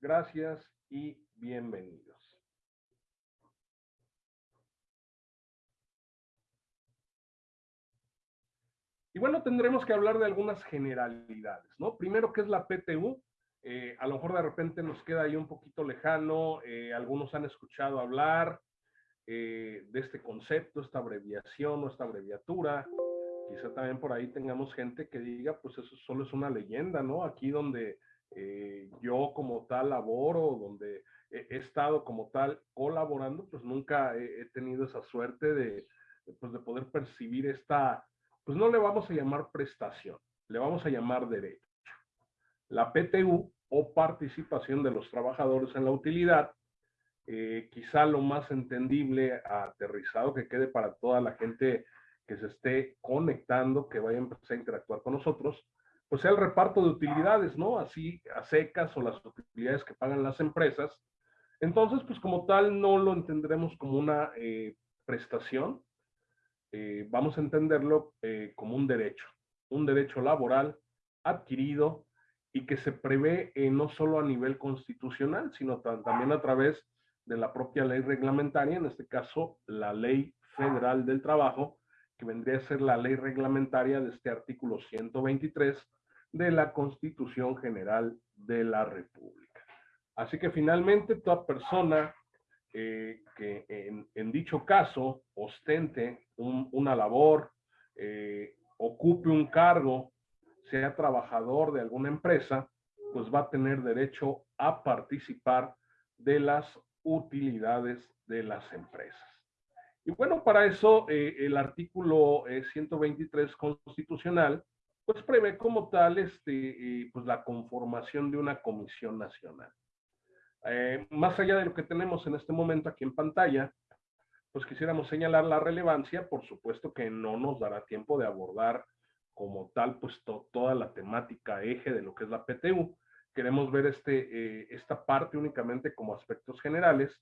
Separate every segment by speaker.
Speaker 1: gracias y bienvenidos. Y bueno, tendremos que hablar de algunas generalidades, ¿no? Primero, ¿qué es la PTU? Eh, a lo mejor de repente nos queda ahí un poquito lejano, eh, algunos han escuchado hablar eh, de este concepto, esta abreviación o esta abreviatura. Quizá también por ahí tengamos gente que diga, pues eso solo es una leyenda, ¿no? Aquí donde yo como tal laboro, donde he, estado como tal colaborando, pues nunca he, he tenido esa suerte de, pues de poder percibir esta pues no le vamos a llamar prestación, le vamos a llamar derecho. La PTU o participación de los trabajadores en la utilidad, eh, quizá lo más entendible, aterrizado, que quede para toda la gente que se esté conectando, que vaya a empezar a interactuar con nosotros, pues sea el reparto de utilidades, ¿no? Así a secas o las utilidades que pagan las empresas. Entonces, pues como tal, no lo entenderemos como una eh, prestación, eh, vamos a entenderlo eh, como un derecho, un derecho laboral adquirido y que se prevé no solo a nivel constitucional, sino también a través de la propia ley reglamentaria, en este caso la ley federal del trabajo, que vendría a ser la ley reglamentaria de este artículo 123 de la Constitución General de la República. Así que finalmente toda persona eh, que en, dicho caso ostente una labor, eh, ocupe un cargo, sea trabajador de alguna empresa, pues va a tener derecho a participar de las utilidades de las empresas. Y bueno, para eso eh, el artículo 123 constitucional, pues prevé como tal este, pues la conformación de una comisión nacional. Eh, más allá de lo que tenemos en este momento aquí en pantalla, pues quisiéramos señalar la relevancia, por supuesto que no nos dará tiempo de abordar como tal, pues toda la temática eje de lo que es la PTU. Queremos ver este, eh, esta parte únicamente como aspectos generales,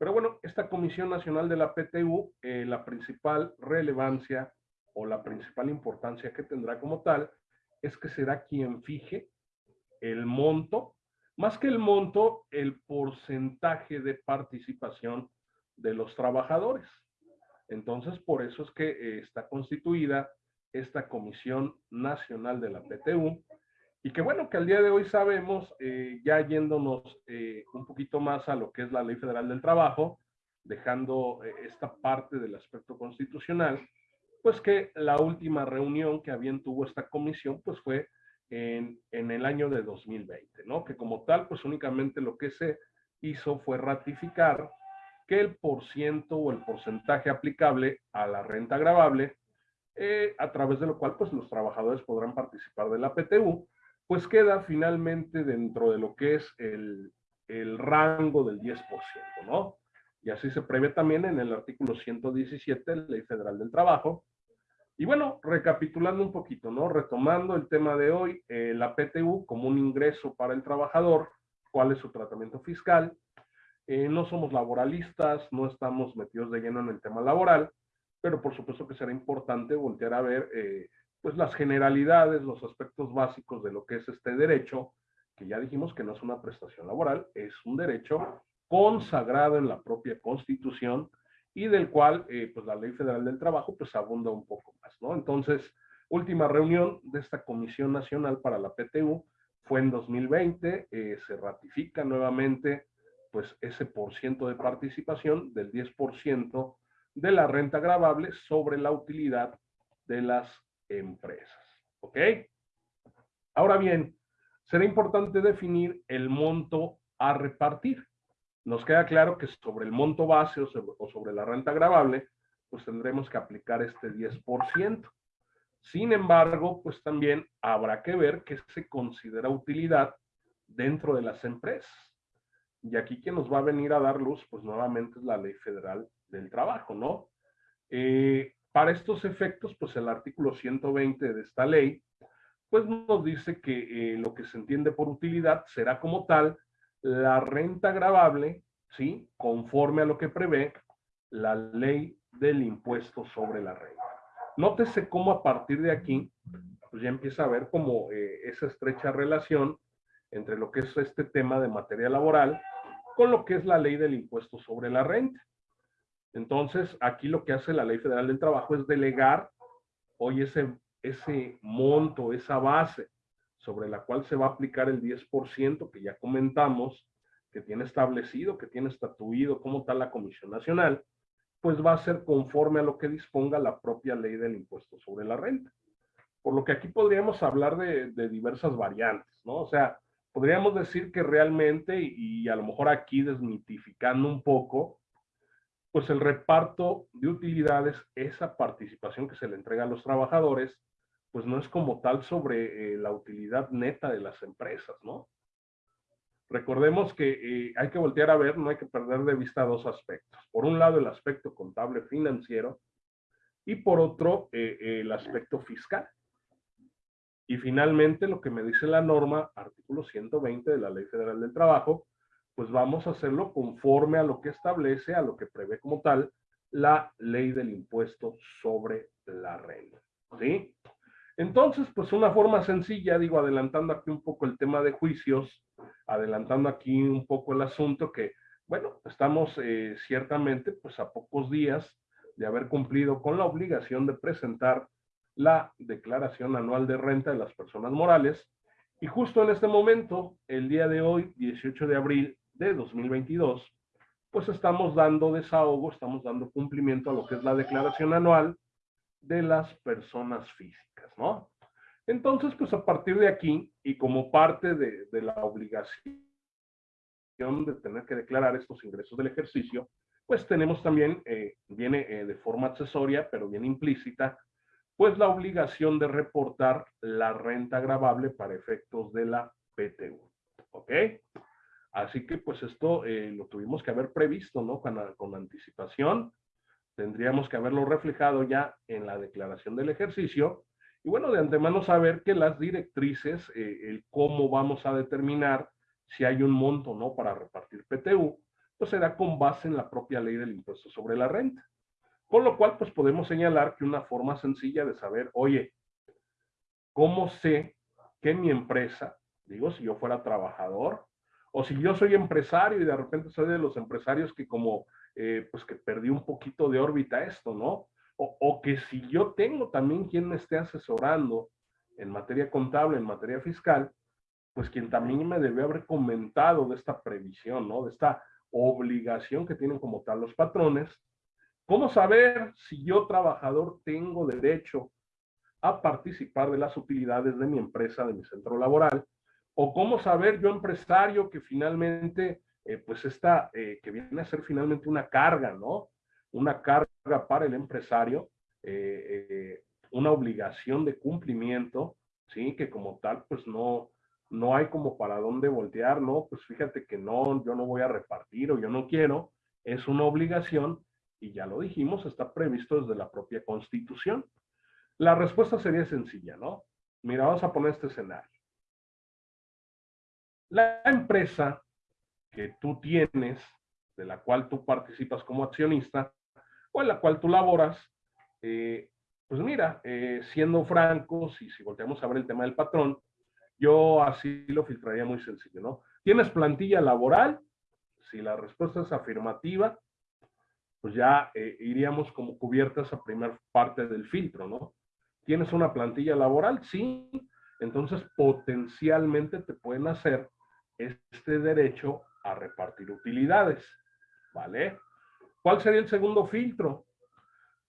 Speaker 1: pero bueno, esta Comisión Nacional de la PTU, eh, la principal relevancia o la principal importancia que tendrá como tal, es que será quien fije el monto más que el monto, el porcentaje de participación de los trabajadores. Entonces, por eso es que eh, está constituida esta Comisión Nacional de la PTU y que bueno, que al día de hoy sabemos, eh, ya yéndonos eh, un poquito más a lo que es la Ley Federal del Trabajo, dejando esta parte del aspecto constitucional, pues que la última reunión que habían tuvo esta comisión, pues fue en, el año de 2020, ¿no? Que como tal, pues únicamente lo que se hizo fue ratificar que el porciento o el porcentaje aplicable a la renta agravable, eh, a través de lo cual pues los trabajadores podrán participar de la PTU, pues queda finalmente dentro de lo que es el, el rango del 10%, ¿no? Y así se prevé también en el artículo 117 de la Ley Federal del Trabajo, y bueno, recapitulando un poquito, ¿no? Retomando el tema de hoy, eh, la PTU como un ingreso para el trabajador, cuál es su tratamiento fiscal. Eh, no somos laboralistas, no estamos metidos de lleno en el tema laboral, pero por supuesto que será importante voltear a ver eh, pues las generalidades, los aspectos básicos de lo que es este derecho, que ya dijimos que no es una prestación laboral, es un derecho consagrado en la propia Constitución, y del cual eh, pues la Ley Federal del Trabajo pues abunda un poco más, ¿no? Entonces, última reunión de esta Comisión Nacional para la PTU fue en 2020, eh, se ratifica nuevamente pues ese por ciento de participación del 10% de la renta gravable sobre la utilidad de las empresas, ¿ok? Ahora bien, será importante definir el monto a repartir nos queda claro que sobre el monto base o sobre, la renta gravable, pues tendremos que aplicar este 10%. Sin embargo, pues también habrá que ver qué se considera utilidad dentro de las empresas. Y aquí quien nos va a venir a dar luz, pues nuevamente es la Ley Federal del Trabajo, ¿no? Eh, para estos efectos, pues el artículo 120 de esta ley, pues nos dice que eh, lo que se entiende por utilidad será como tal la renta gravable, ¿sí? Conforme a lo que prevé la ley del impuesto sobre la renta. Nótese cómo a partir de aquí, pues ya empieza a ver como eh, esa estrecha relación entre lo que es este tema de materia laboral con lo que es la ley del impuesto sobre la renta. Entonces, aquí lo que hace la Ley Federal del Trabajo es delegar hoy ese, ese monto, esa base sobre la cual se va a aplicar el 10% que ya comentamos, que tiene establecido, que tiene estatuido como tal la Comisión Nacional, pues va a ser conforme a lo que disponga la propia ley del impuesto sobre la renta. Por lo que aquí podríamos hablar de, diversas variantes, ¿no? O sea, podríamos decir que realmente, y a lo mejor aquí desmitificando un poco, pues el reparto de utilidades, esa participación que se le entrega a los trabajadores, pues no es como tal sobre eh, la utilidad neta de las empresas, ¿no? Recordemos que eh, hay que voltear a ver, no hay que perder de vista dos aspectos. Por un lado, el aspecto contable financiero y por otro, eh, el aspecto fiscal. Y finalmente, lo que me dice la norma, artículo 120 de la Ley Federal del Trabajo, pues vamos a hacerlo conforme a lo que establece, a lo que prevé como tal, la ley del impuesto sobre la renta. ¿Sí? Entonces, pues una forma sencilla, digo, adelantando aquí un poco el tema de juicios, adelantando aquí un poco el asunto que, bueno, estamos eh, ciertamente pues a pocos días de haber cumplido con la obligación de presentar la declaración anual de renta de las personas morales. Y justo en este momento, el día de hoy, 18 de abril de 2022, pues estamos dando desahogo, estamos dando cumplimiento a lo que es la declaración anual de las personas físicas, ¿no? Entonces, pues a partir de aquí, y como parte de, la obligación de tener que declarar estos ingresos del ejercicio, pues tenemos también, eh, viene eh, de forma accesoria, pero bien implícita, pues la obligación de reportar la renta grabable para efectos de la PTU. ¿Ok? Así que pues esto eh, lo tuvimos que haber previsto, ¿no? Con, anticipación. Tendríamos que haberlo reflejado ya en la declaración del ejercicio. Y bueno, de antemano saber que las directrices, eh, el cómo vamos a determinar si hay un monto, ¿no? Para repartir PTU, pues será con base en la propia ley del impuesto sobre la renta. Con lo cual, pues podemos señalar que una forma sencilla de saber, oye, ¿cómo sé que mi empresa, digo, si yo fuera trabajador, o si yo soy empresario y de repente soy de los empresarios que como, eh, pues que perdí un poquito de órbita esto, ¿no? O, o, que si yo tengo también quien me esté asesorando en materia contable, en materia fiscal, pues quien también me debe haber comentado de esta previsión, ¿no? De esta obligación que tienen como tal los patrones. ¿Cómo saber si yo trabajador tengo derecho a participar de las utilidades de mi empresa, de mi centro laboral? O cómo saber yo empresario que finalmente, eh, pues esta, eh, que viene a ser finalmente una carga, ¿no? Una carga para el empresario, eh, una obligación de cumplimiento, ¿sí? Que como tal, pues no, no hay como para dónde voltear, ¿no? Pues fíjate que no, yo no voy a repartir o yo no quiero, es una obligación y ya lo dijimos, está previsto desde la propia constitución. La respuesta sería sencilla, ¿no? Mira, vamos a poner este escenario. La empresa que tú tienes, de la cual tú participas como accionista, o en la cual tú laboras, eh, pues mira, eh, siendo francos, y si volteamos a ver el tema del patrón, yo así lo filtraría muy sencillo, ¿no? ¿Tienes plantilla laboral? Si la respuesta es afirmativa, pues ya eh, iríamos como cubiertas a primera parte del filtro, ¿no? ¿Tienes una plantilla laboral? Sí. Entonces, potencialmente te pueden hacer este derecho a repartir utilidades, ¿vale? ¿Cuál sería el segundo filtro?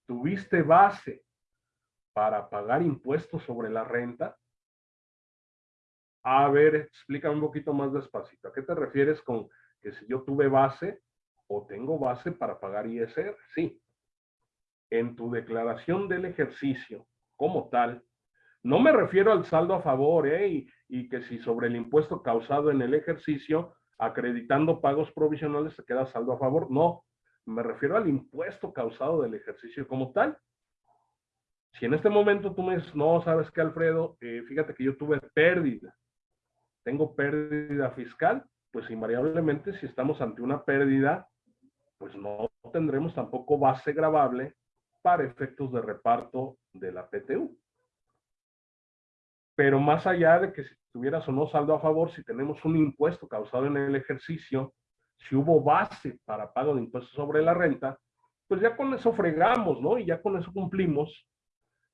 Speaker 1: ¿Tuviste base para pagar impuestos sobre la renta? A ver, explícame un poquito más despacito. ¿A qué te refieres con que si yo tuve base o tengo base para pagar ISR? Sí. En tu declaración del ejercicio como tal, no me refiero al saldo a favor, ¿eh? Y, que si sobre el impuesto causado en el ejercicio, acreditando pagos provisionales, se queda saldo a favor. No, me refiero al impuesto causado del ejercicio como tal. Si en este momento tú me dices, no, sabes qué, Alfredo, eh, fíjate que yo tuve pérdida, tengo pérdida fiscal, pues invariablemente si estamos ante una pérdida, pues no tendremos tampoco base gravable para efectos de reparto de la PTU. Pero más allá de que si tuvieras o no saldo a favor, si tenemos un impuesto causado en el ejercicio, si hubo base para pago de impuestos sobre la renta, pues ya con eso fregamos, ¿no? Y ya con eso cumplimos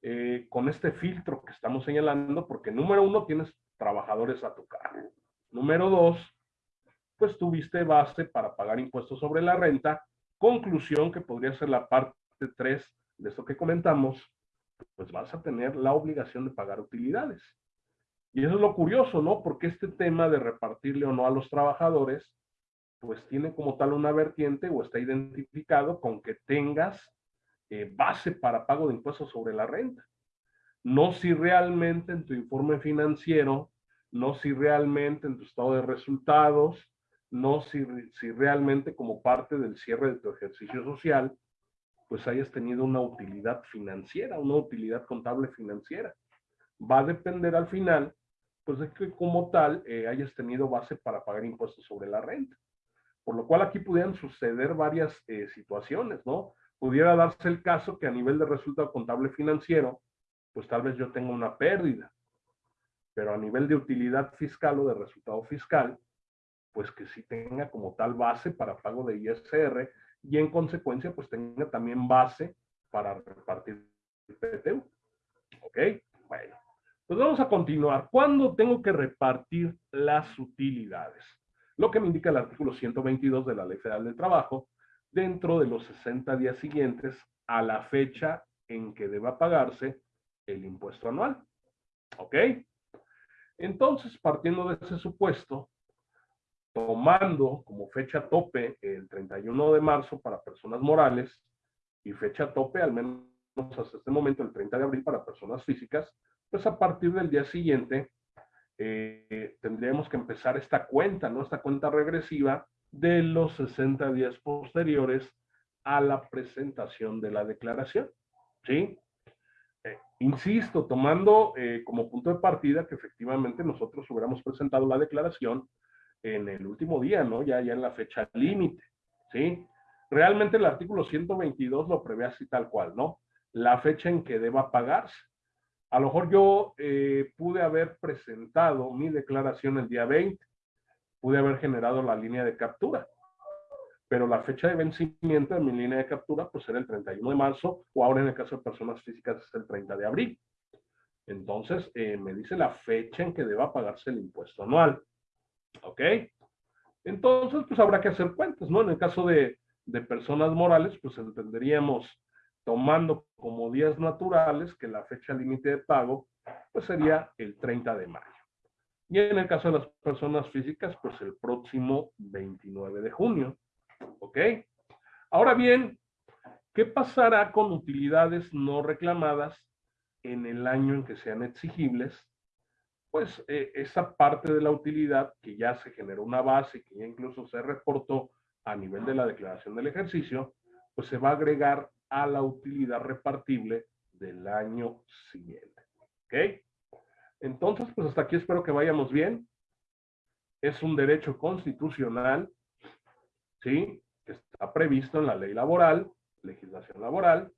Speaker 1: eh, con este filtro que estamos señalando, porque número uno, tienes trabajadores a tu cargo. Número dos, pues tuviste base para pagar impuestos sobre la renta. Conclusión que podría ser la parte tres de esto que comentamos, pues vas a tener la obligación de pagar utilidades. Y eso es lo curioso, ¿no? Porque este tema de repartirle o no a los trabajadores, pues tiene como tal una vertiente o está identificado con que tengas eh, base para pago de impuestos sobre la renta. No si realmente en tu informe financiero, no si realmente en tu estado de resultados, no si, si realmente como parte del cierre de tu ejercicio social, pues hayas tenido una utilidad financiera, una utilidad contable financiera. Va a depender al final, pues de que como tal eh, hayas tenido base para pagar impuestos sobre la renta. Por lo cual aquí pudieran suceder varias eh, situaciones, ¿no? Pudiera darse el caso que a nivel de resultado contable financiero, pues tal vez yo tenga una pérdida, pero a nivel de utilidad fiscal o de resultado fiscal, pues que sí tenga como tal base para pago de ISR y en consecuencia pues tenga también base para repartir el PTU. ¿Ok? Bueno, pues vamos a continuar. ¿Cuándo tengo que repartir las utilidades? Lo que me indica el artículo 122 de la Ley Federal del Trabajo, dentro de los 60 días siguientes a la fecha en que deba pagarse el impuesto anual. ¿Ok? Entonces, partiendo de ese supuesto, tomando como fecha tope el 31 de marzo para personas morales y fecha tope al menos hasta este momento el 30 de abril para personas físicas, pues a partir del día siguiente eh, tendríamos que empezar esta cuenta, ¿no? Esta cuenta regresiva de los 60 días posteriores a la presentación de la declaración, ¿sí? Eh, insisto, tomando eh, como punto de partida que efectivamente nosotros hubiéramos presentado la declaración en el último día, ¿no? Ya, ya en la fecha límite, ¿sí? Realmente el artículo 122 lo prevé así tal cual, ¿no? La fecha en que deba pagarse. A lo mejor yo eh, pude haber presentado mi declaración el día 20, pude haber generado la línea de captura, pero la fecha de vencimiento de mi línea de captura pues era el 31 de marzo o ahora en el caso de personas físicas es el 30 de abril. Entonces eh, me dice la fecha en que deba pagarse el impuesto anual. ¿Ok? Entonces, pues habrá que hacer cuentas, ¿no? En el caso de, de personas morales, pues entenderíamos tomando como días naturales que la fecha límite de pago, pues sería el 30 de mayo. Y en el caso de las personas físicas, pues el próximo 29 de junio. ¿Ok? Ahora bien, ¿qué pasará con utilidades no reclamadas en el año en que sean exigibles pues eh, esa parte de la utilidad que ya se generó una base, que ya incluso se reportó a nivel de la declaración del ejercicio, pues se va a agregar a la utilidad repartible del año siguiente. ¿Ok? Entonces, pues hasta aquí espero que vayamos bien. Es un derecho constitucional, ¿sí? Que está previsto en la ley laboral, legislación laboral.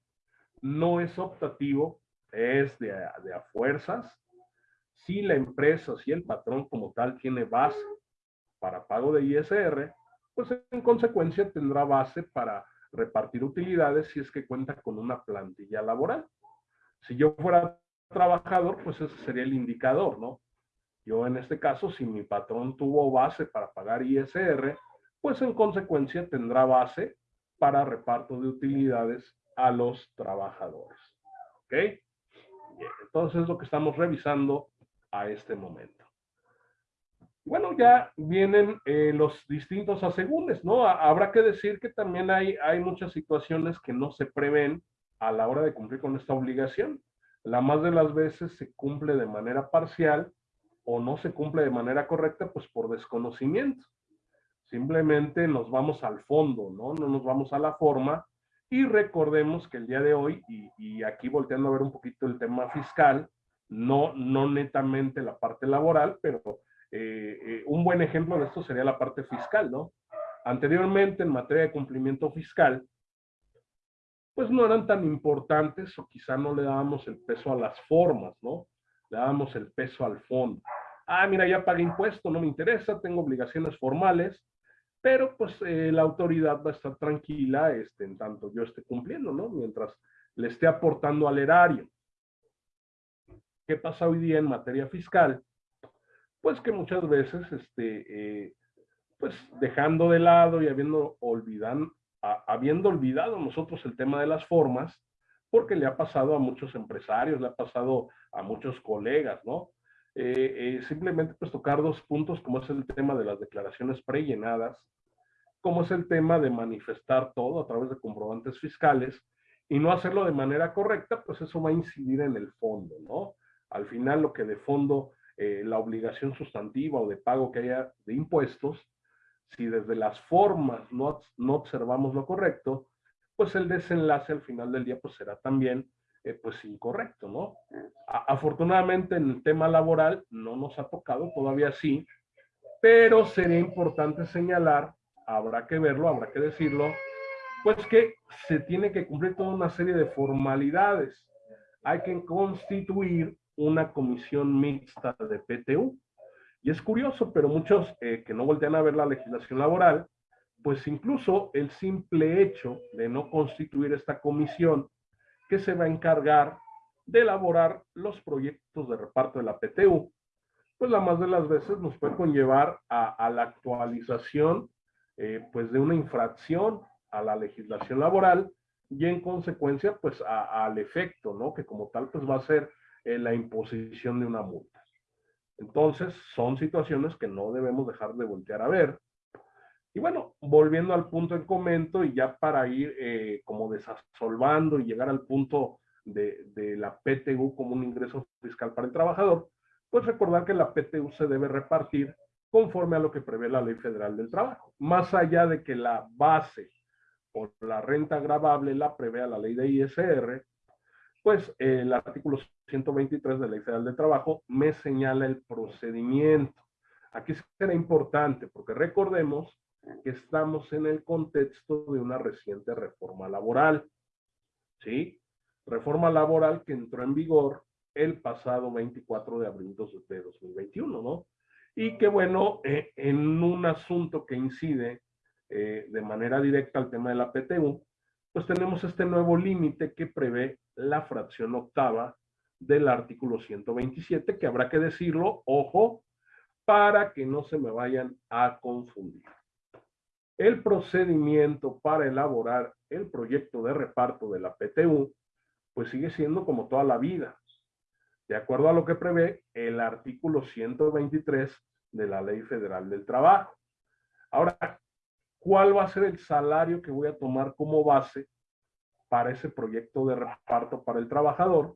Speaker 1: No es optativo, es de, de a fuerzas, si la empresa, si el patrón como tal tiene base para pago de ISR, pues en consecuencia tendrá base para repartir utilidades si es que cuenta con una plantilla laboral. Si yo fuera trabajador, pues ese sería el indicador, ¿no? Yo en este caso, si mi patrón tuvo base para pagar ISR, pues en consecuencia tendrá base para reparto de utilidades a los trabajadores. ¿Ok? Bien, entonces lo que estamos revisando a este momento. Bueno, ya vienen eh, los distintos asegúnes, ¿no? Habrá que decir que también hay, hay muchas situaciones que no se prevén a la hora de cumplir con esta obligación. La más de las veces se cumple de manera parcial o no se cumple de manera correcta, pues por desconocimiento. Simplemente nos vamos al fondo, ¿no? No nos vamos a la forma. Y recordemos que el día de hoy, y, y aquí volteando a ver un poquito el tema fiscal, no, no netamente la parte laboral, pero eh, eh, un buen ejemplo de esto sería la parte fiscal, ¿no? Anteriormente, en materia de cumplimiento fiscal, pues no eran tan importantes o quizá no le dábamos el peso a las formas, ¿no? le damos el peso al fondo. Ah, mira, ya pagué impuesto, no me interesa, tengo obligaciones formales, pero pues eh, la autoridad va a estar tranquila este, en tanto yo esté cumpliendo, ¿no? Mientras le esté aportando al erario. ¿Qué pasa hoy día en materia fiscal? Pues que muchas veces, este, eh, pues dejando de lado y habiendo, olvidan, habiendo olvidado nosotros el tema de las formas, porque le ha pasado a muchos empresarios, le ha pasado a muchos colegas, ¿no? Eh, eh, simplemente pues tocar dos puntos como es el tema de las declaraciones prellenadas, como es el tema de manifestar todo a través de comprobantes fiscales y no hacerlo de manera correcta, pues eso va a incidir en el fondo, ¿no? Al final lo que de fondo, eh, la obligación sustantiva o de pago que haya de impuestos, si desde las formas no, no observamos lo correcto, pues el desenlace al final del día pues será también eh, pues incorrecto, ¿no? afortunadamente en el tema laboral no nos ha tocado, todavía sí, pero sería importante señalar, habrá que verlo, habrá que decirlo, pues que se tiene que cumplir toda una serie de formalidades. Hay que constituir una comisión mixta de PTU. Y es curioso, pero muchos eh, que no voltean a ver la legislación laboral, pues incluso el simple hecho de no constituir esta comisión que se va a encargar de elaborar los proyectos de reparto de la PTU, pues la más de las veces nos puede conllevar a, la actualización eh, pues de una infracción a la legislación laboral y en consecuencia pues al efecto, ¿no? Que como tal pues va a ser la imposición de una multa. Entonces son situaciones que no debemos dejar de voltear a ver y bueno, volviendo al punto en comento y ya para ir eh, como desasolvando y llegar al punto de, de, la PTU como un ingreso fiscal para el trabajador, pues recordar que la PTU se debe repartir conforme a lo que prevé la Ley Federal del Trabajo. Más allá de que la base o la renta gravable la prevea la ley de ISR, pues el artículo 123 de la Ley Federal del Trabajo me señala el procedimiento. Aquí será importante porque recordemos que estamos en el contexto de una reciente reforma laboral. ¿Sí? Reforma laboral que entró en vigor el pasado 24 de abril de 2021, ¿no? Y que bueno, eh, en un asunto que incide eh, de manera directa al tema de la PTU, pues tenemos este nuevo límite que prevé la fracción octava del artículo 127, que habrá que decirlo, ojo, para que no se me vayan a confundir. El procedimiento para elaborar el proyecto de reparto de la PTU, pues sigue siendo como toda la vida, de acuerdo a lo que prevé el artículo 123 de la Ley Federal del Trabajo. Ahora, ¿cuál va a ser el salario que voy a tomar como base para ese proyecto de reparto para el trabajador?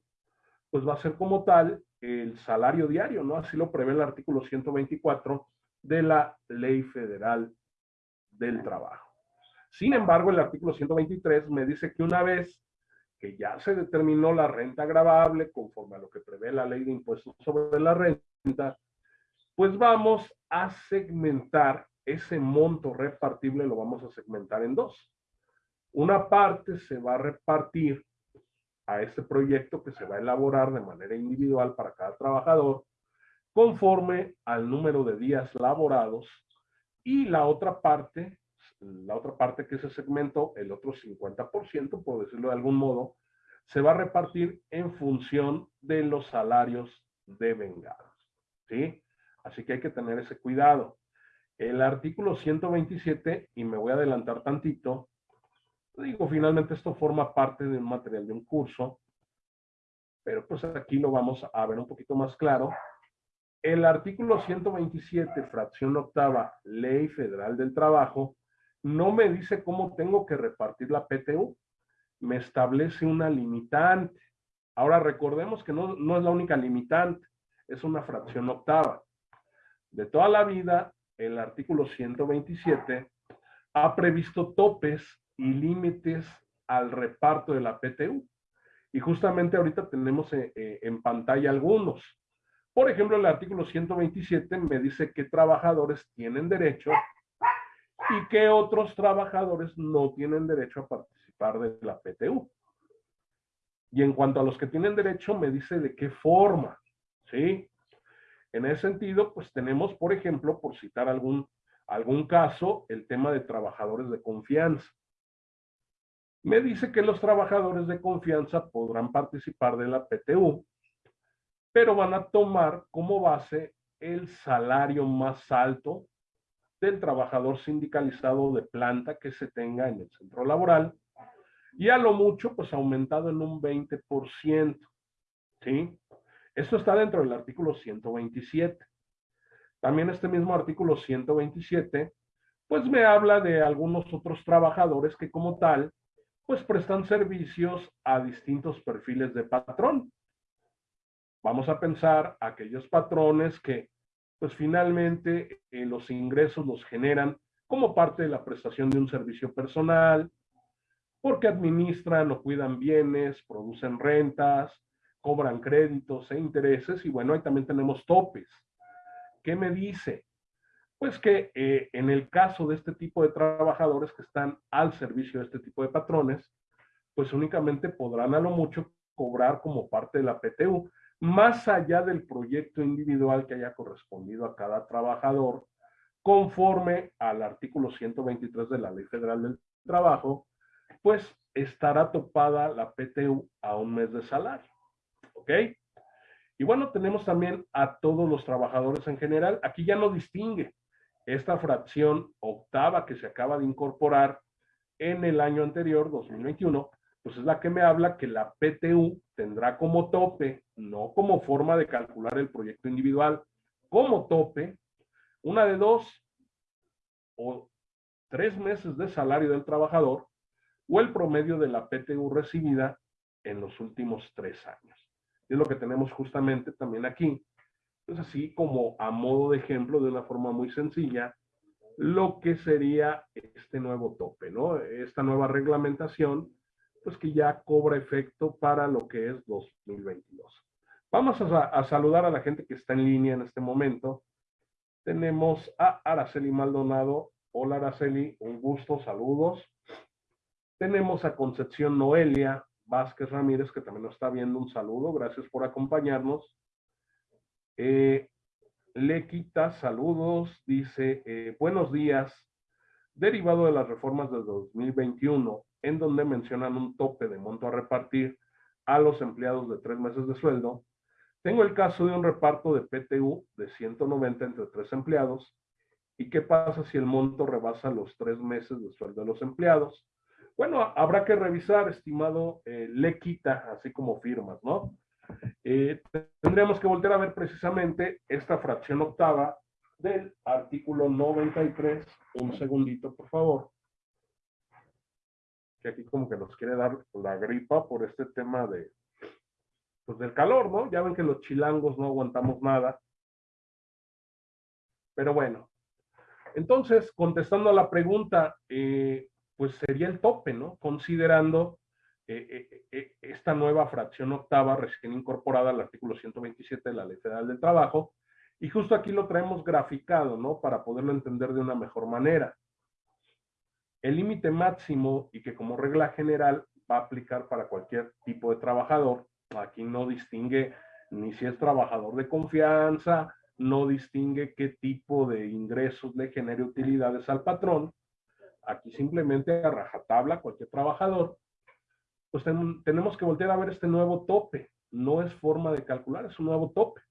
Speaker 1: Pues va a ser como tal el salario diario, ¿no? Así lo prevé el artículo 124 de la Ley Federal del trabajo. Sin embargo, el artículo 123 me dice que una vez que ya se determinó la renta agravable conforme a lo que prevé la ley de impuestos sobre la renta, pues vamos a segmentar ese monto repartible, lo vamos a segmentar en dos. Una parte se va a repartir a este proyecto que se va a elaborar de manera individual para cada trabajador conforme al número de días laborados y la otra parte, la otra parte que ese segmento, el otro 50%, por decirlo de algún modo, se va a repartir en función de los salarios devengados. ¿Sí? Así que hay que tener ese cuidado. El artículo 127, y me voy a adelantar tantito, digo, finalmente esto forma parte de un material de un curso, pero pues aquí lo vamos a ver un poquito más claro. El artículo 127, fracción octava, Ley Federal del Trabajo, no me dice cómo tengo que repartir la PTU, me establece una limitante. Ahora recordemos que no, no es la única limitante, es una fracción octava. De toda la vida, el artículo 127 ha previsto topes y límites al reparto de la PTU. Y justamente ahorita tenemos eh, eh, en pantalla algunos. Por ejemplo, el artículo 127 me dice qué trabajadores tienen derecho y qué otros trabajadores no tienen derecho a participar de la PTU. Y en cuanto a los que tienen derecho, me dice de qué forma, ¿sí? En ese sentido, pues tenemos, por ejemplo, por citar algún, algún caso, el tema de trabajadores de confianza. Me dice que los trabajadores de confianza podrán participar de la PTU, pero van a tomar como base el salario más alto del trabajador sindicalizado de planta que se tenga en el centro laboral y a lo mucho pues aumentado en un 20%, ¿sí? Esto está dentro del artículo 127. También este mismo artículo 127 pues me habla de algunos otros trabajadores que como tal pues prestan servicios a distintos perfiles de patrón. Vamos a pensar aquellos patrones que pues finalmente eh, los ingresos los generan como parte de la prestación de un servicio personal, porque administran o cuidan bienes, producen rentas, cobran créditos e intereses, y bueno, ahí también tenemos topes. ¿Qué me dice? Pues que eh, en el caso de este tipo de trabajadores que están al servicio de este tipo de patrones, pues únicamente podrán a lo mucho cobrar como parte de la PTU, más allá del proyecto individual que haya correspondido a cada trabajador, conforme al artículo 123 de la Ley Federal del Trabajo, pues estará topada la PTU a un mes de salario. ¿Ok? Y bueno, tenemos también a todos los trabajadores en general. Aquí ya no distingue esta fracción octava que se acaba de incorporar en el año anterior, 2021, pues es la que me habla que la PTU tendrá como tope, no como forma de calcular el proyecto individual, como tope, una de dos o tres meses de salario del trabajador o el promedio de la PTU recibida en los últimos tres años. Es lo que tenemos justamente también aquí. Es así como a modo de ejemplo, de una forma muy sencilla, lo que sería este nuevo tope, ¿no? Esta nueva reglamentación pues que ya cobra efecto para lo que es 2022. Vamos a, saludar a la gente que está en línea en este momento. Tenemos a Araceli Maldonado. Hola Araceli, un gusto, saludos. Tenemos a Concepción Noelia Vázquez Ramírez, que también nos está viendo un saludo. Gracias por acompañarnos. Eh, le quita saludos, dice, eh, buenos días. Derivado de las reformas del 2021, en donde mencionan un tope de monto a repartir a los empleados de tres meses de sueldo. Tengo el caso de un reparto de PTU de 190 entre tres empleados. ¿Y qué pasa si el monto rebasa los tres meses de sueldo de los empleados? Bueno, habrá que revisar, estimado eh, Lequita, así como firmas, ¿no? Eh, tendríamos que volver a ver precisamente esta fracción octava del artículo 93. Un segundito, por favor que aquí como que nos quiere dar la gripa por este tema de, pues del calor, ¿no? Ya ven que los chilangos no aguantamos nada. Pero bueno, entonces, contestando a la pregunta, eh, pues sería el tope, ¿no? Considerando eh, eh, esta nueva fracción octava recién incorporada al artículo 127 de la Ley Federal del Trabajo, y justo aquí lo traemos graficado, ¿no? Para poderlo entender de una mejor manera el límite máximo y que como regla general va a aplicar para cualquier tipo de trabajador. Aquí no distingue ni si es trabajador de confianza, no distingue qué tipo de ingresos le genere utilidades al patrón. Aquí simplemente a rajatabla cualquier trabajador. Pues tenemos que voltear a ver este nuevo tope. No es forma de calcular, es un nuevo tope.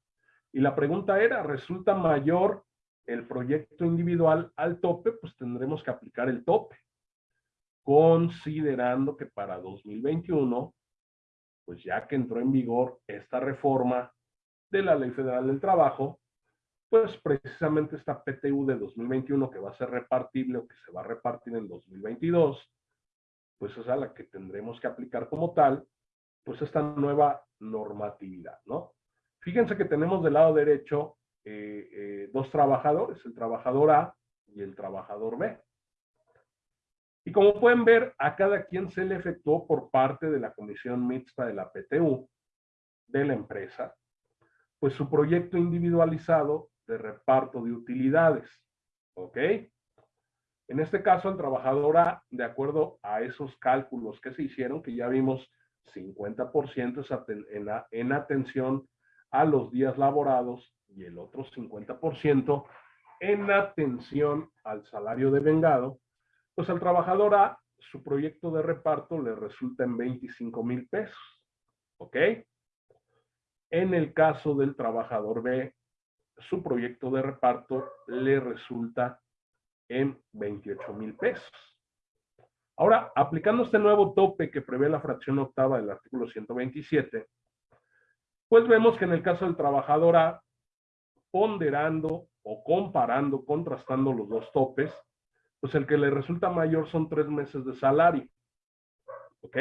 Speaker 1: Y la pregunta era, ¿resulta mayor el proyecto individual al tope, pues tendremos que aplicar el tope, considerando que para 2021, pues ya que entró en vigor esta reforma de la Ley Federal del Trabajo, pues precisamente esta PTU de 2021 que va a ser repartible o que se va a repartir en 2022, pues es a la que tendremos que aplicar como tal, pues esta nueva normatividad, ¿no? Fíjense que tenemos del lado derecho eh, eh, dos trabajadores, el trabajador A y el trabajador B. Y como pueden ver, a cada quien se le efectuó por parte de la comisión mixta de la PTU, de la empresa, pues su proyecto individualizado de reparto de utilidades. ¿Ok? En este caso, el trabajador A, de acuerdo a esos cálculos que se hicieron, que ya vimos 50% en, en atención a los días laborados y el otro 50% en atención al salario de vengado, pues al trabajador A, su proyecto de reparto le resulta en 25 mil pesos. ¿Ok? En el caso del trabajador B, su proyecto de reparto le resulta en 28 mil pesos. Ahora, aplicando este nuevo tope que prevé la fracción octava del artículo 127, pues vemos que en el caso del trabajador A, ponderando o comparando, contrastando los dos topes, pues el que le resulta mayor son tres meses de salario. ¿Ok?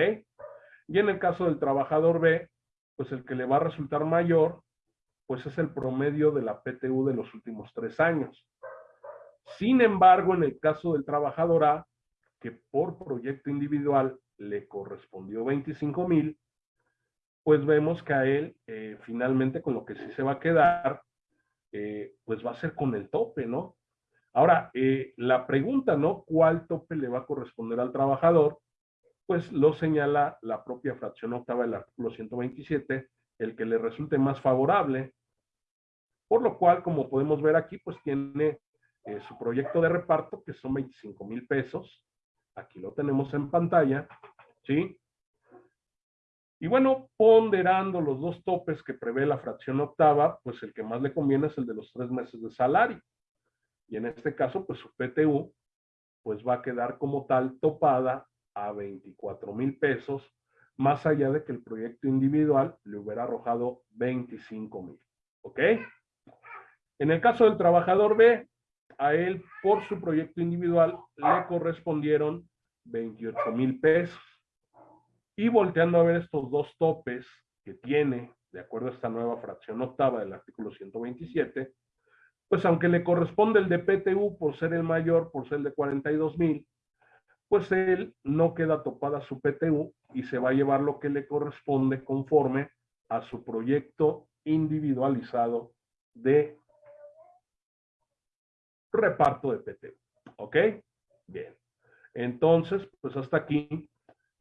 Speaker 1: Y en el caso del trabajador B, pues el que le va a resultar mayor, pues es el promedio de la PTU de los últimos tres años. Sin embargo, en el caso del trabajador A, que por proyecto individual le correspondió 25 mil, pues vemos que a él eh, finalmente con lo que sí se va a quedar, eh, pues va a ser con el tope, ¿no? Ahora, eh, la pregunta, ¿no? ¿Cuál tope le va a corresponder al trabajador? Pues lo señala la propia fracción octava del artículo 127, el que le resulte más favorable. Por lo cual, como podemos ver aquí, pues tiene su proyecto de reparto, que son 25 mil pesos, Aquí lo tenemos en pantalla, ¿sí? Y bueno, ponderando los dos topes que prevé la fracción octava, pues el que más le conviene es el de los tres meses de salario. Y en este caso, pues su PTU, pues va a quedar como tal topada a 24 mil pesos, más allá de que el proyecto individual le hubiera arrojado 25 mil. ¿Ok? En el caso del trabajador B, a él por su proyecto individual le correspondieron 28 mil pesos. Y volteando a ver estos dos topes que tiene, de acuerdo a esta nueva fracción octava del artículo 127, pues aunque le corresponde el de PTU por ser el mayor, por ser el de 42 mil, pues él no queda topada su PTU y se va a llevar lo que le corresponde conforme a su proyecto individualizado de reparto de PT. ¿Ok? Bien. Entonces, pues hasta aquí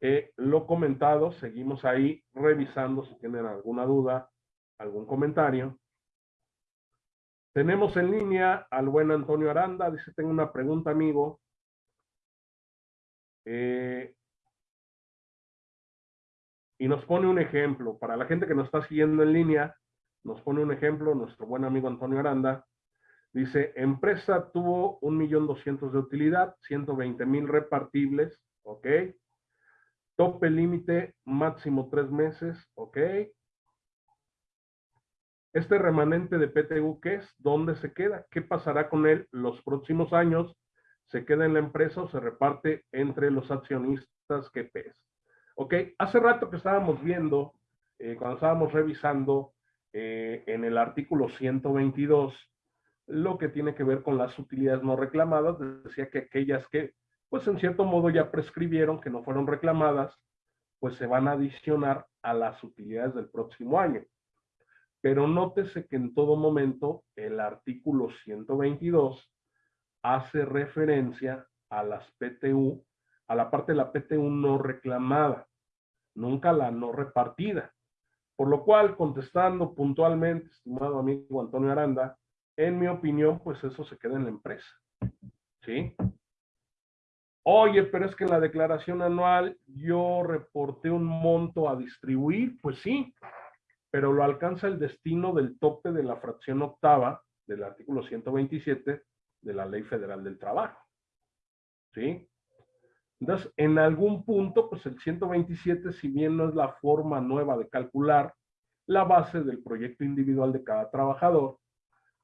Speaker 1: eh, lo comentado. Seguimos ahí revisando si tienen alguna duda, algún comentario. Tenemos en línea al buen Antonio Aranda. Dice, tengo una pregunta, amigo. Eh, y nos pone un ejemplo. Para la gente que nos está siguiendo en línea, nos pone un ejemplo nuestro buen amigo Antonio Aranda. Dice, empresa tuvo un millón doscientos de utilidad, 120 mil repartibles, ¿ok? Tope límite máximo tres meses, ¿ok? Este remanente de PTU, ¿qué es? ¿Dónde se queda? ¿Qué pasará con él los próximos años? ¿Se queda en la empresa o se reparte entre los accionistas que pes? ¿Ok? Hace rato que estábamos viendo, eh, cuando estábamos revisando eh, en el artículo 122, lo que tiene que ver con las utilidades no reclamadas, decía que aquellas que, pues en cierto modo ya prescribieron, que no fueron reclamadas, pues se van a adicionar a las utilidades del próximo año. Pero nótese que en todo momento el artículo 122 hace referencia a las PTU, a la parte de la PTU no reclamada, nunca la no repartida. Por lo cual, contestando puntualmente, estimado amigo Antonio Aranda, en mi opinión, pues eso se queda en la empresa. ¿Sí? Oye, pero es que en la declaración anual yo reporté un monto a distribuir, pues sí, pero lo alcanza el destino del tope de la fracción octava del artículo 127 de la Ley Federal del Trabajo. ¿Sí? Entonces, en algún punto, pues el 127, si bien no es la forma nueva de calcular la base del proyecto individual de cada trabajador,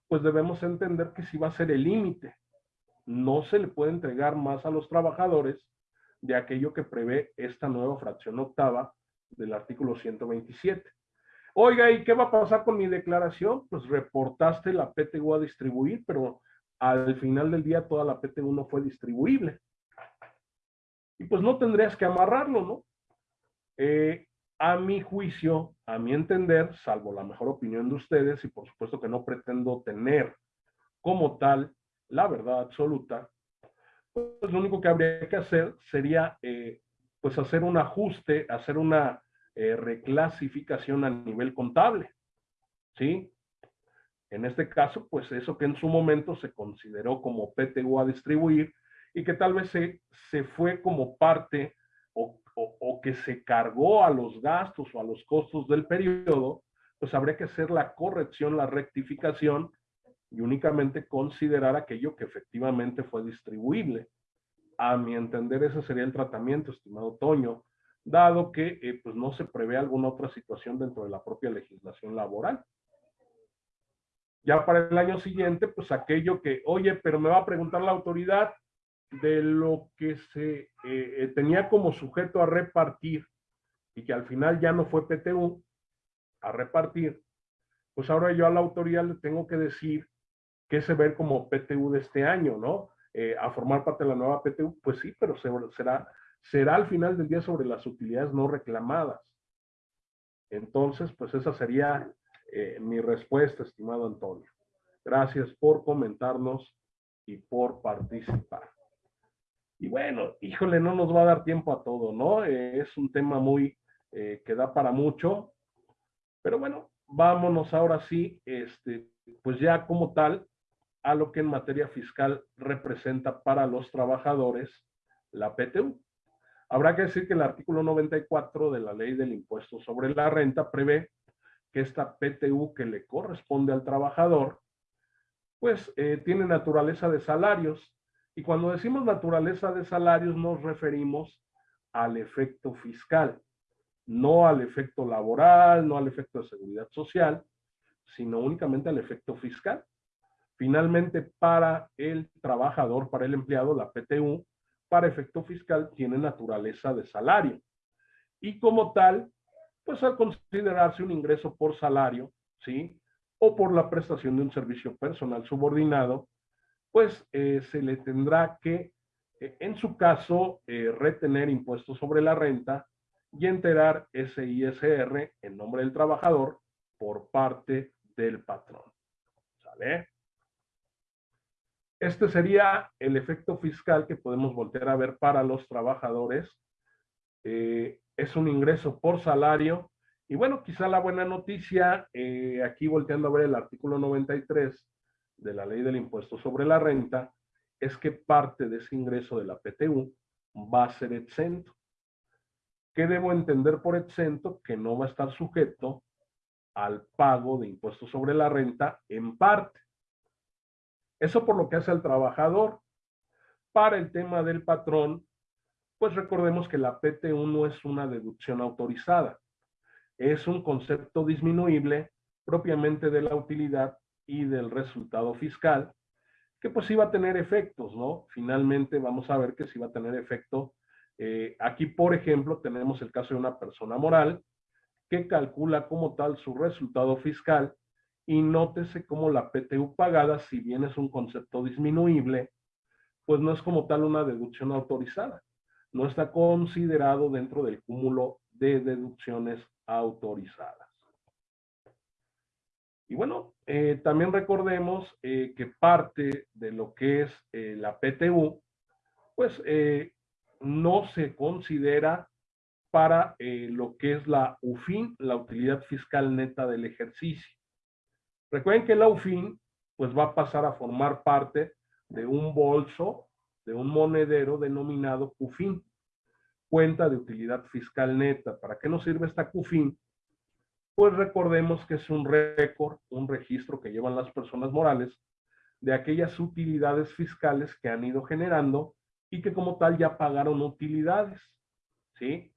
Speaker 1: pues debemos entender que sí va a ser el límite. No se le puede entregar más a los trabajadores de aquello que prevé esta nueva fracción octava del artículo 127. Oiga, ¿y qué va a pasar con mi declaración? Pues reportaste la PTU a distribuir, pero al final del día toda la PTU no fue distribuible. Y pues no tendrías que amarrarlo, ¿no? Eh, a mi juicio, a mi entender, salvo la mejor opinión de ustedes, y por supuesto que no pretendo tener como tal la verdad absoluta, pues lo único que habría que hacer sería eh, pues hacer un ajuste, hacer una eh, reclasificación a nivel contable. ¿sí? En este caso, pues eso que en su momento se consideró como PTU a distribuir y que tal vez se, se fue como parte o, que se cargó a los gastos o a los costos del periodo, pues habría que hacer la corrección, la rectificación y únicamente considerar aquello que efectivamente fue distribuible. A mi entender, ese sería el tratamiento, estimado Toño, dado que eh, pues no se prevé alguna otra situación dentro de la propia legislación laboral. Ya para el año siguiente, pues aquello que, oye, pero me va a preguntar la autoridad de lo que se eh, eh, tenía como sujeto a repartir y que al final ya no fue PTU a repartir, pues ahora yo a la autoridad le tengo que decir que se ve como PTU de este año, ¿no? Eh, a formar parte de la nueva PTU, pues sí, pero será, será al final del día sobre las utilidades no reclamadas. Entonces, pues esa sería mi respuesta, estimado Antonio. Gracias por comentarnos y por participar. Y bueno, híjole, no nos va a dar tiempo a todo, ¿no? Eh, es un tema muy eh, que da para mucho. Pero bueno, vámonos ahora sí, este, pues ya como tal, a lo que en materia fiscal representa para los trabajadores la PTU. Habrá que decir que el artículo 94 de la ley del impuesto sobre la renta prevé que esta PTU que le corresponde al trabajador, pues eh, tiene naturaleza de salarios. Y cuando decimos naturaleza de salarios nos referimos al efecto fiscal, no al efecto laboral, no al efecto de seguridad social, sino únicamente al efecto fiscal. Finalmente, para el trabajador, para el empleado, la PTU, para efecto fiscal, tiene naturaleza de salario. Y como tal, pues al considerarse un ingreso por salario, ¿sí? O por la prestación de un servicio personal subordinado, pues eh, se le tendrá que, eh, en su caso, eh, retener impuestos sobre la renta y enterar ese ISR en nombre del trabajador por parte del patrón. ¿Sale? Este sería el efecto fiscal que podemos voltear a ver para los trabajadores es un ingreso por salario. Y bueno, quizá la buena noticia, aquí volteando a ver el artículo 93 de la ley del impuesto sobre la renta, es que parte de ese ingreso de la PTU va a ser exento. ¿Qué debo entender por exento? Que no va a estar sujeto al pago de impuestos sobre la renta en parte. Eso por lo que hace al trabajador. Para el tema del patrón, pues recordemos que la PT1 no es una deducción autorizada. Es un concepto disminuible propiamente de la utilidad y del resultado fiscal, que pues iba a tener efectos, ¿no? Finalmente vamos a ver que sí va a tener efecto. Eh, aquí, por ejemplo, tenemos el caso de una persona moral que calcula como tal su resultado fiscal y nótese cómo la PTU pagada, si bien es un concepto disminuible, pues no es como tal una deducción autorizada no está considerado dentro del cúmulo de deducciones autorizadas. Y bueno, eh, también recordemos eh, que parte de lo que es eh, la PTU, pues no se considera para lo que es la UFIN, la utilidad fiscal neta del ejercicio. Recuerden que la UFIN pues va a pasar a formar parte de un bolso de un monedero denominado CUFIN, cuenta de utilidad fiscal neta. ¿Para qué nos sirve esta CUFIN? Pues recordemos que es un récord, un registro que llevan las personas morales de aquellas utilidades fiscales que han ido generando y que como tal ya pagaron utilidades. ¿Sí?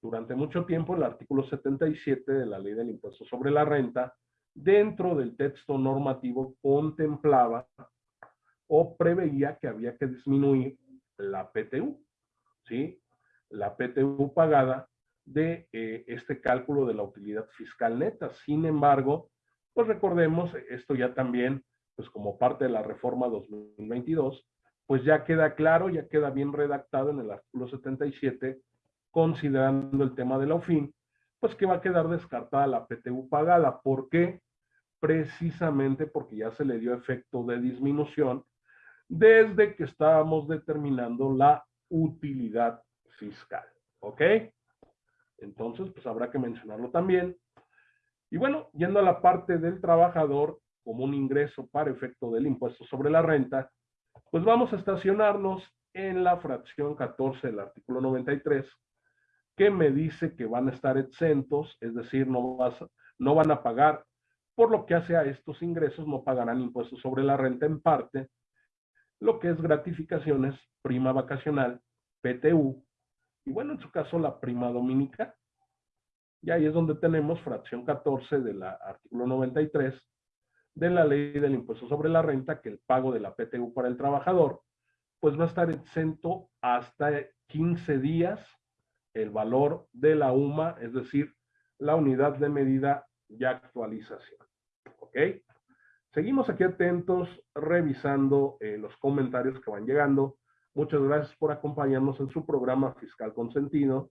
Speaker 1: Durante mucho tiempo el artículo 77 de la ley del impuesto sobre la renta, dentro del texto normativo contemplaba o preveía que había que disminuir la PTU, ¿sí? La PTU pagada de eh, este cálculo de la utilidad fiscal neta. Sin embargo, pues recordemos, esto ya también, pues como parte de la reforma 2022, pues ya queda claro, ya queda bien redactado en el artículo 77, considerando el tema de la OFIN, pues que va a quedar descartada la PTU pagada. ¿Por qué? Precisamente porque ya se le dio efecto de disminución desde que estábamos determinando la utilidad fiscal. ¿Ok? Entonces, pues habrá que mencionarlo también. Y bueno, yendo a la parte del trabajador como un ingreso para efecto del impuesto sobre la renta, pues vamos a estacionarnos en la fracción 14 del artículo 93, que me dice que van a estar exentos, es decir, no, van a pagar, por lo que hace a estos ingresos, no pagarán impuestos sobre la renta en parte, lo que es gratificaciones, prima vacacional, PTU, y bueno, en su caso la prima dominica. Y ahí es donde tenemos fracción 14 del artículo 93 de la ley del impuesto sobre la renta, que el pago de la PTU para el trabajador, pues va a estar exento hasta 15 días el valor de la UMA, es decir, la unidad de medida y actualización. ¿Ok? Seguimos aquí atentos, revisando eh, los comentarios que van llegando. Muchas gracias por acompañarnos en su programa Fiscal Consentido.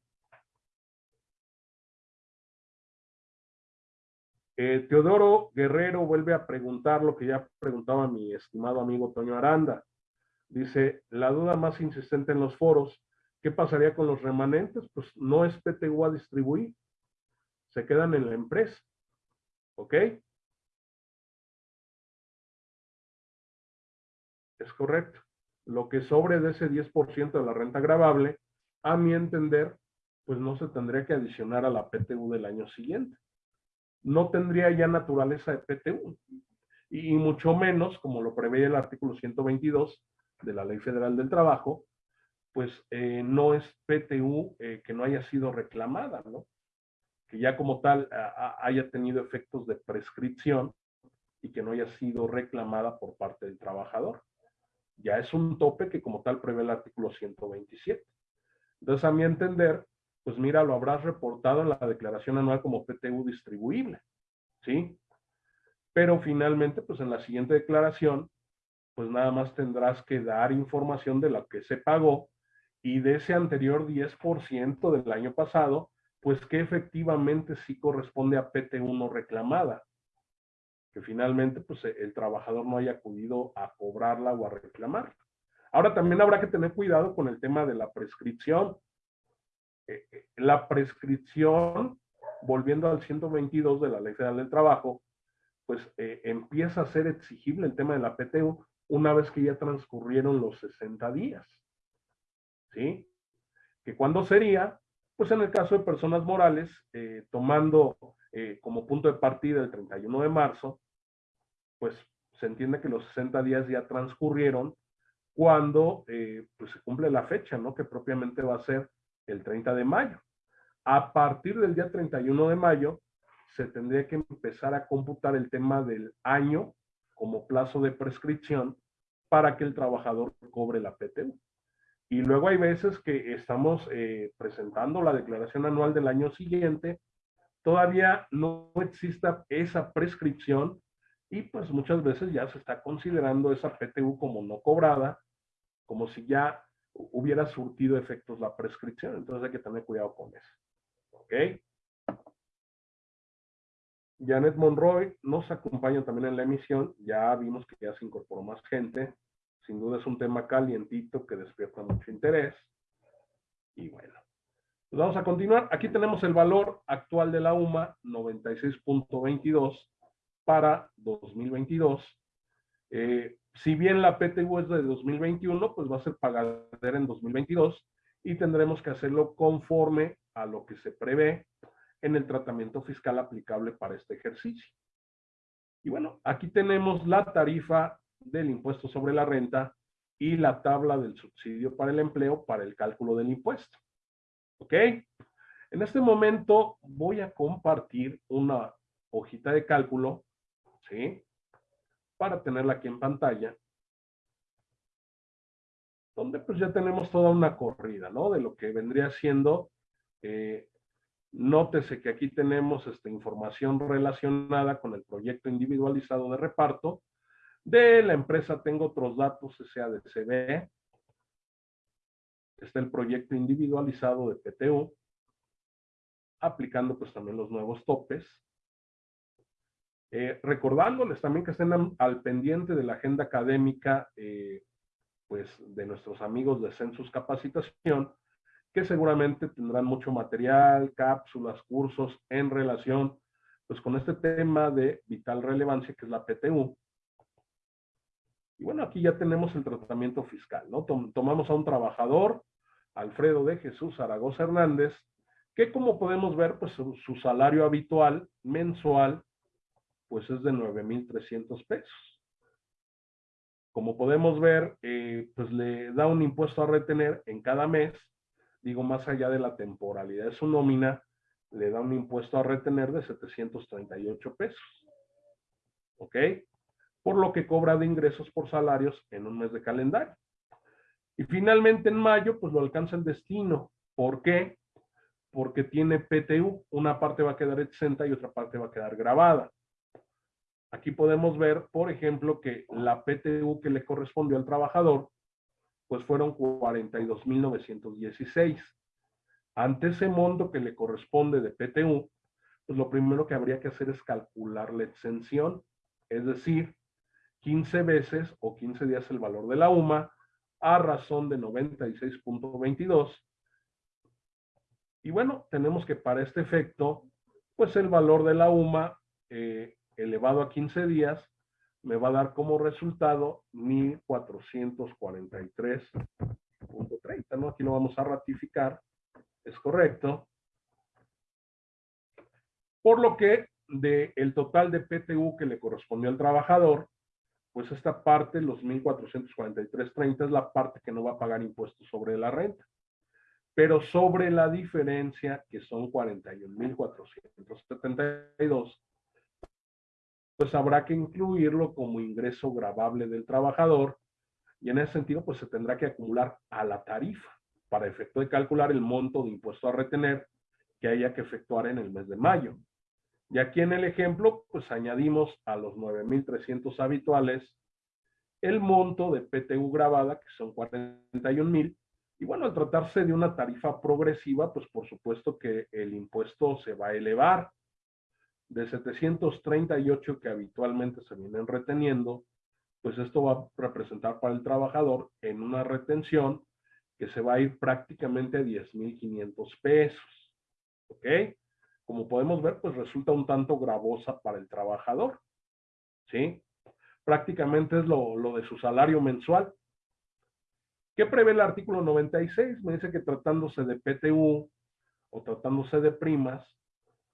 Speaker 1: Eh, Teodoro Guerrero vuelve a preguntar lo que ya preguntaba mi estimado amigo Toño Aranda. Dice, la duda más insistente en los foros, ¿qué pasaría con los remanentes? Pues no es PTU a distribuir, se quedan en la empresa. ¿Ok? Es correcto. Lo que sobre de ese 10% de la renta grabable, a mi entender, pues no se tendría que adicionar a la PTU del año siguiente. No tendría ya naturaleza de PTU. Y, mucho menos, como lo prevé el artículo 122 de la Ley Federal del Trabajo, pues eh, no es PTU eh, que no haya sido reclamada, ¿no? Que ya como tal haya tenido efectos de prescripción y que no haya sido reclamada por parte del trabajador ya es un tope que como tal prevé el artículo 127. Entonces, a mi entender, pues mira, lo habrás reportado en la declaración anual como PTU distribuible, ¿sí? Pero finalmente, pues en la siguiente declaración, pues nada más tendrás que dar información de lo que se pagó y de ese anterior 10% del año pasado, pues que efectivamente sí corresponde a PTU no reclamada que finalmente pues, e, el trabajador no haya acudido a cobrarla o a reclamarla. Ahora también habrá que tener cuidado con el tema de la prescripción. Eh, eh, la prescripción, volviendo al 122 de la Ley Federal del Trabajo, pues eh, empieza a ser exigible el tema de la PTU una vez que ya transcurrieron los 60 días. ¿Sí? Que cuando sería, pues en el caso de personas morales, tomando como punto de partida el 31 de marzo, pues se entiende que los 60 días ya transcurrieron cuando eh, pues se cumple la fecha, ¿no? Que propiamente va a ser el 30 de mayo. A partir del día 31 de mayo, se tendría que empezar a computar el tema del año como plazo de prescripción para que el trabajador cobre la PTU. Y luego hay veces que estamos eh, presentando la declaración anual del año siguiente, todavía no exista esa prescripción y pues muchas veces ya se está considerando esa PTU como no cobrada, como si ya hubiera surtido efectos la prescripción. Entonces hay que tener cuidado con eso. ¿Ok? Janet Monroy nos acompaña también en la emisión. Ya vimos que ya se incorporó más gente. Sin duda es un tema calientito que despierta mucho interés. Y bueno, pues vamos a continuar. Aquí tenemos el valor actual de la UMA, 96.22 para 2022. Eh, si bien la PTU es de 2021, pues va a ser pagadera en 2022 y tendremos que hacerlo conforme a lo que se prevé en el tratamiento fiscal aplicable para este ejercicio. Y bueno, aquí tenemos la tarifa del impuesto sobre la renta y la tabla del subsidio para el empleo para el cálculo del impuesto. ¿Ok? En este momento voy a compartir una hojita de cálculo Para tenerla aquí en pantalla. Donde pues ya tenemos toda una corrida, ¿no? De lo que vendría siendo, eh, nótese que aquí tenemos esta información relacionada con el proyecto individualizado de reparto. De la empresa tengo otros datos SADCB. Está el proyecto individualizado de PTU, aplicando pues también los nuevos topes. Eh, recordándoles también que estén al pendiente de la agenda académica eh, pues de nuestros amigos de Census Capacitación, que seguramente tendrán mucho material, cápsulas, cursos en relación pues con este tema de vital relevancia que es la PTU. Y bueno, aquí ya tenemos el tratamiento fiscal, ¿no? Tomamos a un trabajador, Alfredo de Jesús Zaragoza Hernández, que como podemos ver, pues su, su salario habitual mensual, pues es de 9,300 pesos. Como podemos ver, eh, pues le da un impuesto a retener en cada mes, digo, más allá de la temporalidad de su nómina, le da un impuesto a retener de 738 pesos. ¿Ok? Por lo que cobra de ingresos por salarios en un mes de calendario. Y finalmente en mayo, pues lo alcanza el destino. ¿Por qué? Porque tiene PTU. Una parte va a quedar exenta y otra parte va a quedar grabada. Aquí podemos ver, por ejemplo, que la PTU que le correspondió al trabajador, pues fueron 42.916. Ante ese monto que le corresponde de PTU, pues lo primero que habría que hacer es calcular la exención, es decir, 15 veces o 15 días el valor de la UMA a razón de 96.22. Y bueno, tenemos que para este efecto, pues el valor de la UMA eh, elevado a 15 días me va a dar como resultado 1443.30, ¿no? Aquí lo vamos a ratificar es correcto. Por lo que del el total de PTU que le correspondió al trabajador, pues esta parte, los 1.443.30, es la parte que no va a pagar impuestos sobre la renta. Pero sobre la diferencia, que son 41.472, pues habrá que incluirlo como ingreso grabable del trabajador y en ese sentido, pues se tendrá que acumular a la tarifa para efecto de calcular el monto de impuesto a retener que haya que efectuar en el mes de mayo. Y aquí en el ejemplo, pues añadimos a los 9.300 habituales el monto de PTU grabada, que son 41.000. Y bueno, al tratarse de una tarifa progresiva, pues por supuesto que el impuesto se va a elevar de 738 que habitualmente se vienen reteniendo, pues esto va a representar para el trabajador en una retención que se va a ir prácticamente a 10,500 pesos. ¿Ok? Como podemos ver, pues resulta un tanto gravosa para el trabajador. ¿Sí? Prácticamente es lo, lo de su salario mensual. ¿Qué prevé el artículo 96? Me dice que tratándose de PTU o tratándose de primas,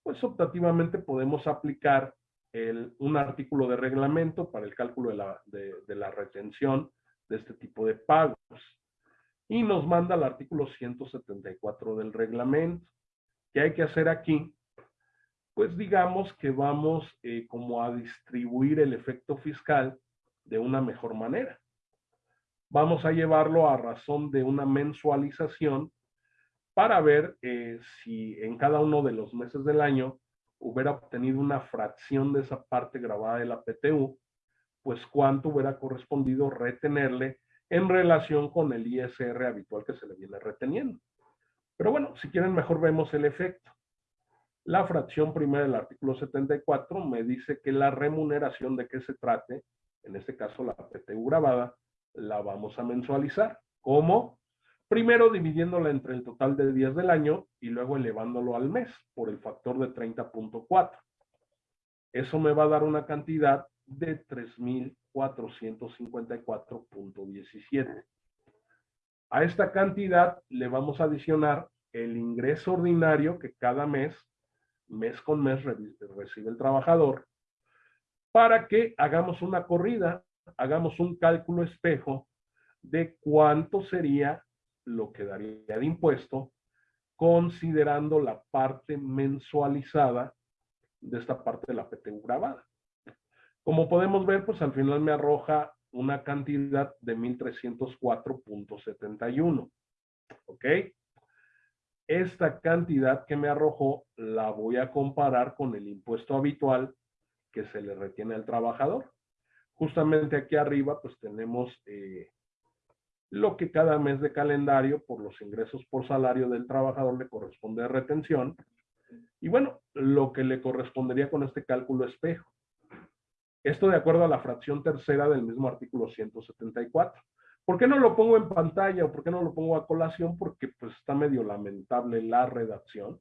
Speaker 1: pues optativamente podemos aplicar un artículo de reglamento para el cálculo de la, de, de la retención de este tipo de pagos y nos manda el artículo 174 del reglamento. ¿Qué hay que hacer aquí? Pues digamos que vamos eh, como a distribuir el efecto fiscal de una mejor manera. Vamos a llevarlo a razón de una mensualización para ver eh, si en cada uno de los meses del año hubiera obtenido una fracción de esa parte grabada de la PTU, pues cuánto hubiera correspondido retenerle en relación con el ISR habitual que se le viene reteniendo. Pero bueno, si quieren mejor vemos el efecto. La fracción primera del artículo 74 me dice que la remuneración de que se trate, en este caso la PTU grabada, la vamos a mensualizar. ¿Cómo? Primero dividiéndola entre el total de días del año y luego elevándolo al mes por el factor de 30.4. Eso me va a dar una cantidad de 3.454.17. A esta cantidad le vamos a adicionar el ingreso ordinario que cada mes, mes con mes, recibe el trabajador, para que hagamos una corrida, hagamos un cálculo espejo de cuánto sería lo que daría de impuesto, considerando la parte mensualizada de esta parte de la PTU grabada. Como podemos ver, pues al final me arroja una cantidad de 1304.71. ¿Ok? Esta cantidad que me arrojó la voy a comparar con el impuesto habitual que se le retiene al trabajador. Justamente aquí arriba pues tenemos eh, lo que cada mes de calendario por los ingresos por salario del trabajador le corresponde de retención. Y bueno, lo que le correspondería con este cálculo espejo. Esto de acuerdo a la fracción tercera del mismo artículo 174. ¿Por qué no lo pongo en pantalla o por qué no lo pongo a colación? Porque pues está medio lamentable la redacción.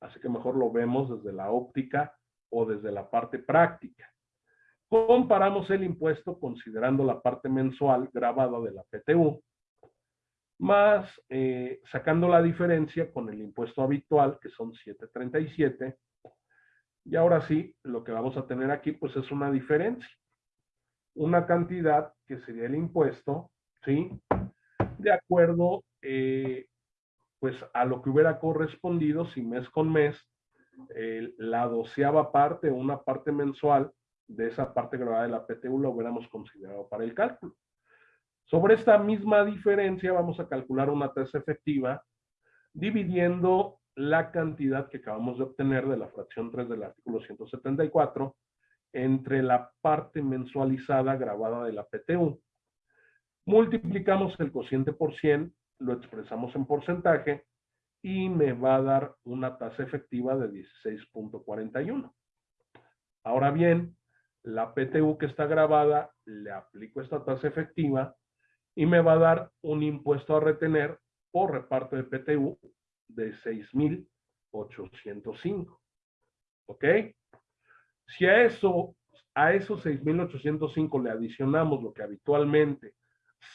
Speaker 1: Así que mejor lo vemos desde la óptica o desde la parte práctica. Comparamos el impuesto considerando la parte mensual grabada de la PTU, más eh, sacando la diferencia con el impuesto habitual, que son 737. Y ahora sí, lo que vamos a tener aquí, pues es una diferencia. Una cantidad que sería el impuesto, ¿sí? De acuerdo, eh, pues a lo que hubiera correspondido si mes con mes, la doceava parte o una parte mensual de esa parte grabada de la PTU lo hubiéramos considerado para el cálculo. Sobre esta misma diferencia vamos a calcular una tasa efectiva dividiendo la cantidad que acabamos de obtener de la fracción 3 del artículo 174 entre la parte mensualizada grabada de la PTU. Multiplicamos el cociente por 100, lo expresamos en porcentaje y me va a dar una tasa efectiva de 16.41. Ahora bien, la PTU que está grabada, le aplico esta tasa efectiva y me va a dar un impuesto a retener por reparto de PTU de 6,805. ¿Ok? Si a eso, a esos 6,805 le adicionamos lo que habitualmente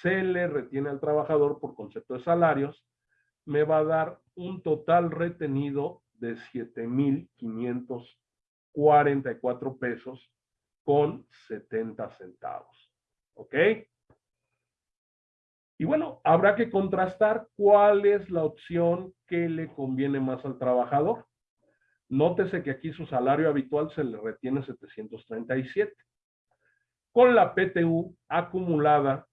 Speaker 1: se le retiene al trabajador por concepto de salarios, me va a dar un total retenido de 7,544 pesos con 70 centavos. ¿Ok? Y bueno, habrá que contrastar cuál es la opción que le conviene más al trabajador. Nótese que aquí su salario habitual se le retiene 737. Con la PTU acumulada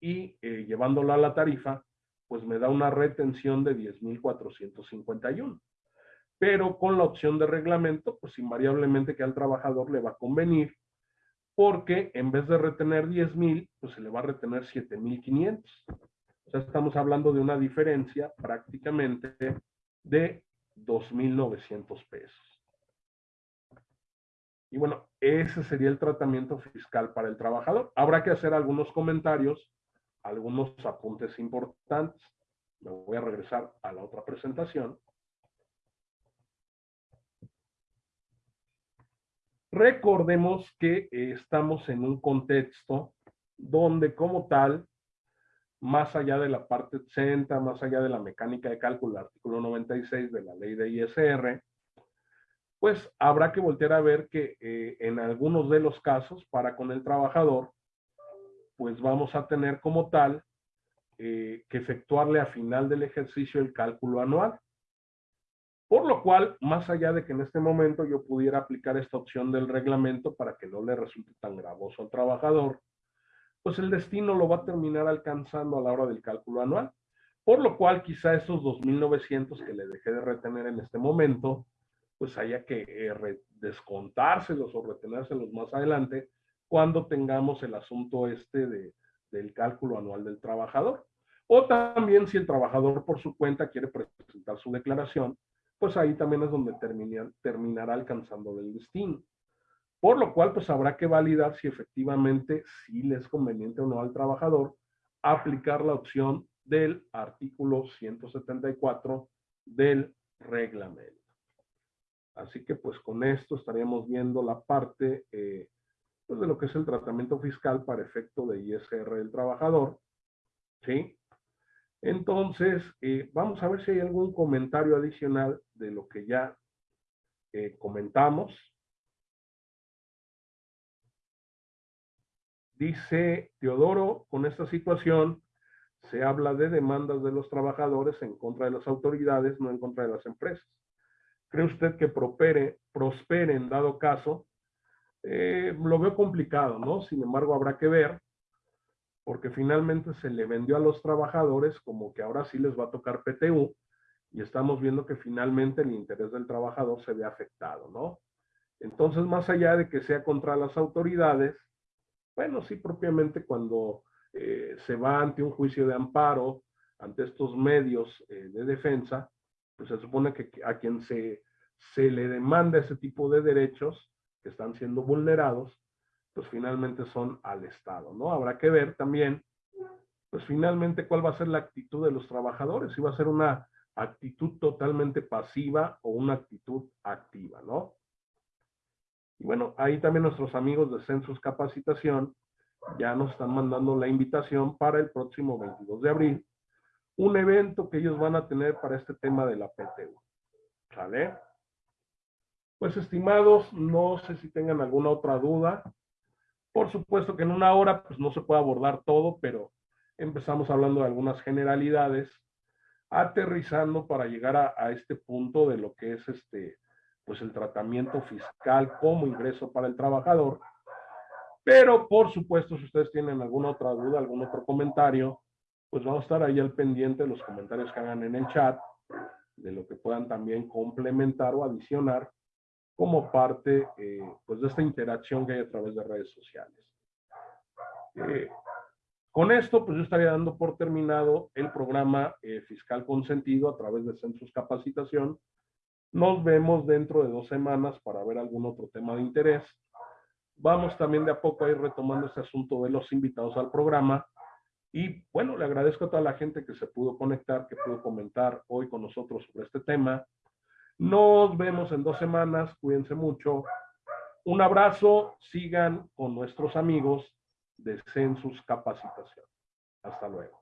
Speaker 1: y eh, llevándola a la tarifa, pues me da una retención de 10,451 pero con la opción de reglamento, pues invariablemente que al trabajador le va a convenir, porque en vez de retener 10 mil, pues se le va a retener 7,500. O sea, estamos hablando de una diferencia prácticamente de 2,900 pesos. Y bueno, ese sería el tratamiento fiscal para el trabajador. Habrá que hacer algunos comentarios, algunos apuntes importantes. Me voy a regresar a la otra presentación. Recordemos que eh, estamos en un contexto donde como tal, más allá de la parte 80, más allá de la mecánica de cálculo, el artículo 96 de la ley de ISR, pues habrá que voltear a ver que eh, en algunos de los casos, para con el trabajador, pues vamos a tener como tal eh, que efectuarle a final del ejercicio el cálculo anual. Por lo cual, más allá de que en este momento yo pudiera aplicar esta opción del reglamento para que no le resulte tan gravoso al trabajador, pues el destino lo va a terminar alcanzando a la hora del cálculo anual. Por lo cual, quizá esos 2.900 que le dejé de retener en este momento, pues haya que eh, descontárselos o retenérselos más adelante cuando tengamos el asunto este de, del cálculo anual del trabajador. O también si el trabajador por su cuenta quiere presentar su declaración, pues ahí también es donde terminará alcanzando el destino. Por lo cual, pues habrá que validar si efectivamente sí le es conveniente o no al trabajador aplicar la opción del artículo 174 del reglamento. Así que pues con esto estaríamos viendo la parte eh, pues, de lo que es el tratamiento fiscal para efecto de ISR del trabajador. ¿Sí? Entonces, eh, vamos a ver si hay algún comentario adicional de lo que ya eh, comentamos. Dice Teodoro, con esta situación se habla de demandas de los trabajadores en contra de las autoridades, no en contra de las empresas. ¿Cree usted que prospere, prospere en dado caso? Eh, lo veo complicado, ¿no? Sin embargo, habrá que ver porque finalmente se le vendió a los trabajadores como que ahora sí les va a tocar PTU y estamos viendo que finalmente el interés del trabajador se ve afectado, ¿no? Entonces, más allá de que sea contra las autoridades, bueno, sí, propiamente cuando eh, se va ante un juicio de amparo, ante estos medios eh, de defensa, pues se supone que a quien se, se le demanda ese tipo de derechos que están siendo vulnerados, pues finalmente son al Estado, ¿no? Habrá que ver también, pues finalmente cuál va a ser la actitud de los trabajadores, si va a ser una actitud totalmente pasiva o una actitud activa, ¿no? Y bueno, ahí también nuestros amigos de Census Capacitación ya nos están mandando la invitación para el próximo 22 de abril, un evento que ellos van a tener para este tema de la PTU. ¿Sale? Pues estimados, no sé si tengan alguna otra duda. Por supuesto que en una hora pues no se puede abordar todo, pero empezamos hablando de algunas generalidades, aterrizando para llegar a, este punto de lo que es este, pues el tratamiento fiscal como ingreso para el trabajador. Pero por supuesto, si ustedes tienen alguna otra duda, algún otro comentario, pues vamos a estar ahí al pendiente de los comentarios que hagan en el chat, de lo que puedan también complementar o adicionar como parte eh, pues de esta interacción que hay a través de redes sociales. Eh, con esto, pues yo estaría dando por terminado el programa eh, Fiscal Consentido a través de Census Capacitación. Nos vemos dentro de dos semanas para ver algún otro tema de interés vamos también de a poco a ir retomando este asunto de los invitados al programa. Y bueno, le agradezco a toda la gente que se pudo conectar, que pudo comentar hoy con nosotros sobre este tema. Nos vemos en dos semanas, cuídense mucho. Un abrazo, sigan con nuestros amigos de Census Capacitación. Hasta luego.